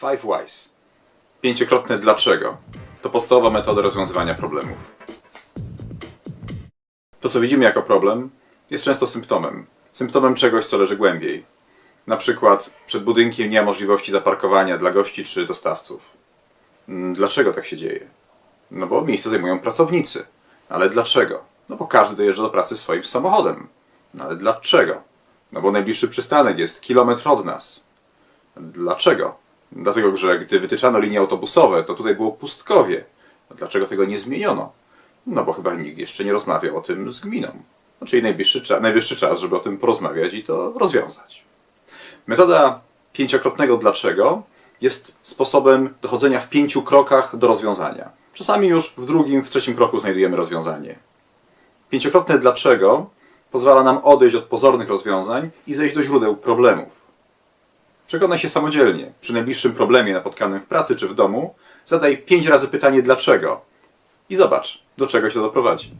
Five Whys. Pięciokrotne dlaczego. To podstawowa metoda rozwiązywania problemów. To, co widzimy jako problem, jest często symptomem. Symptomem czegoś, co leży głębiej. Na przykład przed budynkiem nie ma możliwości zaparkowania dla gości czy dostawców. Mm, Dlaczego tak się dzieje? No bo miejsce zajmują pracownicy. Ale dlaczego? No bo każdy dojeżdża do pracy swoim samochodem. No ale dlaczego? No bo najbliższy przystanek jest kilometr od nas. Dlaczego? Dlatego, że gdy wytyczano linie autobusowe, to tutaj było pustkowie. Dlaczego tego nie zmieniono? No bo chyba nikt jeszcze nie rozmawiał o tym z gminą. No, czyli najwyższy, cza- najwyższy czas, żeby o tym porozmawiać i to rozwiązać. Metoda pięciokrotnego dlaczego jest sposobem dochodzenia w pięciu krokach do rozwiązania. Czasami już w drugim, w trzecim kroku znajdujemy rozwiązanie. Pięciokrotne dlaczego pozwala nam odejść od pozornych rozwiązań i zejść do źródeł problemów. Przekonaj się samodzielnie. Przy najbliższym problemie napotkanym w pracy czy w domu zadaj pięć razy pytanie dlaczego i zobacz, do czego się doprowadzi.